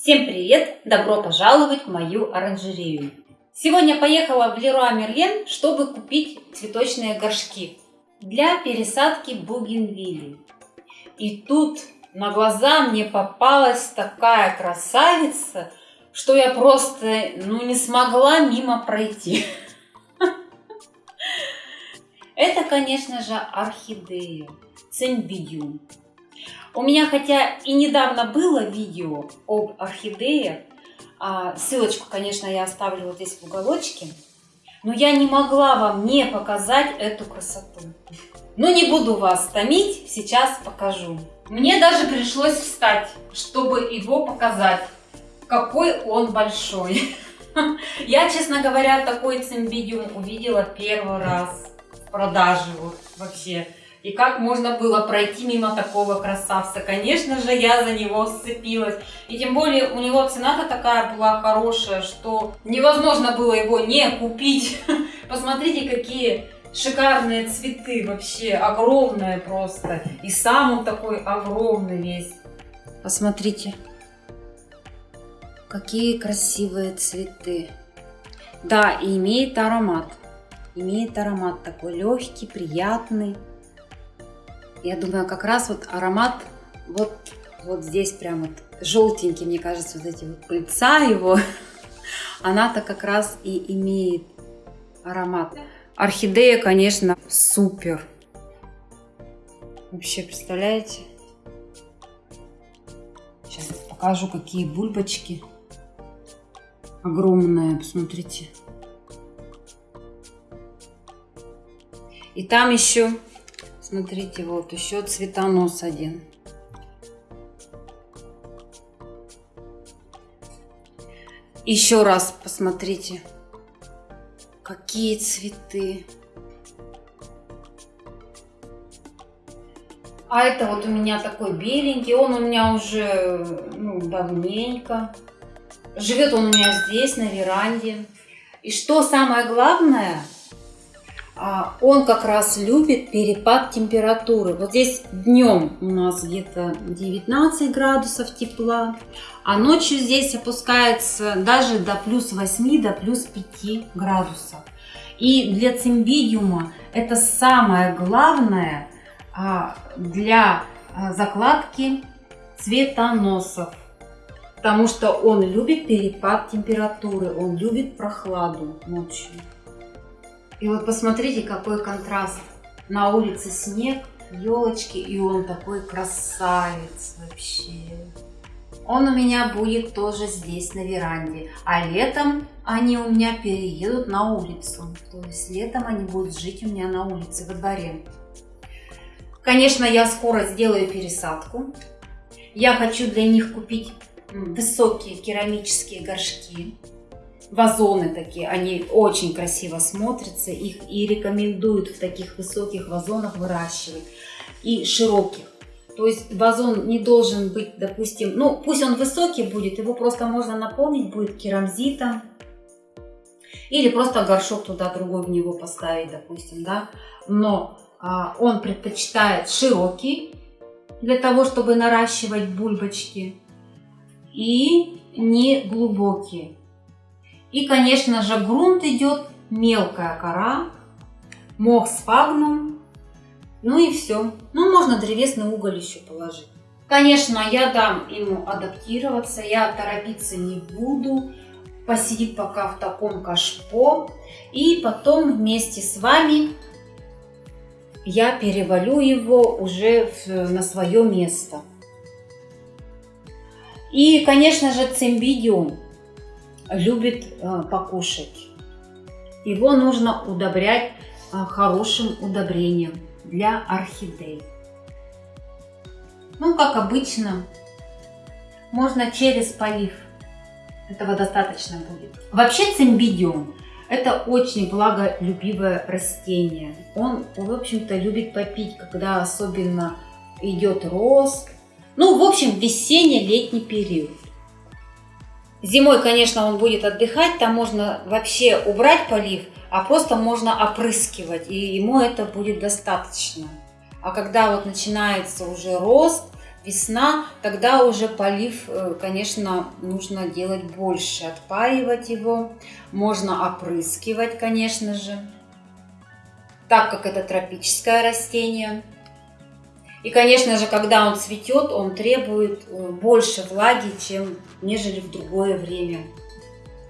Всем привет! Добро пожаловать в мою оранжерею! Сегодня поехала в Леруа Мерлен, чтобы купить цветочные горшки для пересадки бугенвилли. И тут на глаза мне попалась такая красавица, что я просто ну, не смогла мимо пройти. Это, конечно же, орхидея цимбидиум. У меня хотя и недавно было видео об орхидее, а, ссылочку, конечно, я оставлю вот здесь в уголочке, но я не могла вам не показать эту красоту. Ну не буду вас томить, сейчас покажу. Мне даже пришлось встать, чтобы его показать, какой он большой. Я, честно говоря, такой цимбидиум увидела первый раз в продаже вот вообще. И как можно было пройти мимо такого красавца? Конечно же, я за него сцепилась. И тем более у него цена-то такая была хорошая, что невозможно было его не купить. Посмотрите, какие шикарные цветы вообще, огромные просто. И сам он такой огромный весь. Посмотрите, какие красивые цветы. Да, и имеет аромат. Имеет аромат такой легкий, приятный. Я думаю, как раз вот аромат вот, вот здесь прям вот желтенький, мне кажется, вот эти вот пыльца его, она-то как раз и имеет аромат. Орхидея, конечно, супер. Вообще, представляете? Сейчас покажу, какие бульбочки. Огромные, посмотрите. И там еще Смотрите, вот еще цветонос один. Еще раз посмотрите, какие цветы. А это вот у меня такой беленький, он у меня уже ну, давненько. Живет он у меня здесь, на веранде. И что самое главное, он как раз любит перепад температуры. Вот здесь днем у нас где-то 19 градусов тепла, а ночью здесь опускается даже до плюс 8, до плюс 5 градусов. И для цимбидиума это самое главное а, для а, закладки цветоносов. Потому что он любит перепад температуры, он любит прохладу ночью. И вот посмотрите, какой контраст. На улице снег, елочки, и он такой красавец вообще. Он у меня будет тоже здесь, на веранде. А летом они у меня переедут на улицу. То есть летом они будут жить у меня на улице, во дворе. Конечно, я скоро сделаю пересадку. Я хочу для них купить высокие керамические горшки вазоны такие, они очень красиво смотрятся, их и рекомендуют в таких высоких вазонах выращивать, и широких. То есть вазон не должен быть, допустим, ну пусть он высокий будет, его просто можно наполнить будет керамзитом, или просто горшок туда другой в него поставить, допустим, да. Но а, он предпочитает широкий, для того, чтобы наращивать бульбочки, и не глубокие. И, конечно же, грунт идет, мелкая кора, мох сфагнум, ну и все. Ну, можно древесный уголь еще положить. Конечно, я дам ему адаптироваться, я торопиться не буду. Посидит пока в таком кашпо. И потом вместе с вами я перевалю его уже в, на свое место. И, конечно же, цимбидиум любит э, покушать. Его нужно удобрять э, хорошим удобрением для орхидей. Ну, как обычно, можно через полив. Этого достаточно будет. Вообще цимбидиум – это очень благолюбивое растение. Он, в общем-то, любит попить, когда особенно идет рост. Ну, в общем, весенне-летний период. Зимой, конечно, он будет отдыхать, там можно вообще убрать полив, а просто можно опрыскивать, и ему это будет достаточно. А когда вот начинается уже рост, весна, тогда уже полив, э, конечно, нужно делать больше, отпаивать его, можно опрыскивать, конечно же, так как это тропическое растение. И, конечно же, когда он цветет, он требует э, больше влаги, чем нежели в другое время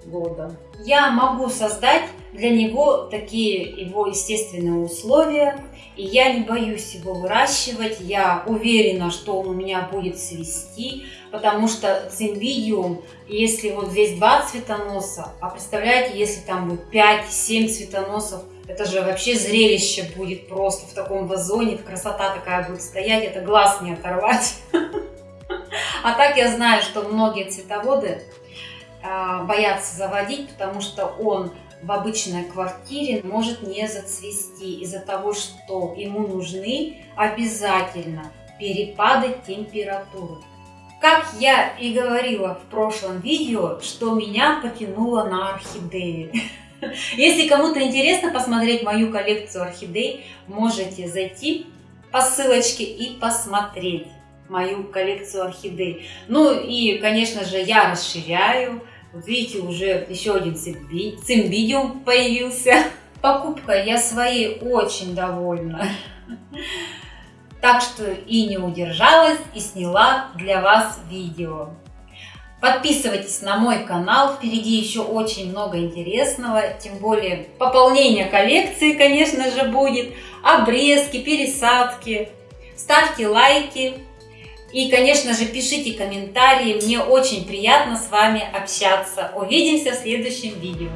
года. Я могу создать для него такие его естественные условия, и я не боюсь его выращивать, я уверена, что он у меня будет свести, потому что цимбидиум, если вот здесь два цветоноса, а представляете, если там будет 5-7 цветоносов, это же вообще зрелище будет просто в таком вазоне, красота такая будет стоять, это глаз не оторвать. А так я знаю, что многие цветоводы а, боятся заводить, потому что он в обычной квартире может не зацвести из-за того, что ему нужны обязательно перепады температуры. Как я и говорила в прошлом видео, что меня потянуло на орхидеи. Если кому-то интересно посмотреть мою коллекцию орхидей, можете зайти по ссылочке и посмотреть мою коллекцию орхидей. Ну и, конечно же, я расширяю. Вот видите, уже еще один цимбидиум появился. Покупкой я своей очень довольна. Так что и не удержалась и сняла для вас видео. Подписывайтесь на мой канал, впереди еще очень много интересного, тем более пополнение коллекции, конечно же, будет, обрезки, пересадки. Ставьте лайки, и, конечно же, пишите комментарии, мне очень приятно с вами общаться. Увидимся в следующем видео.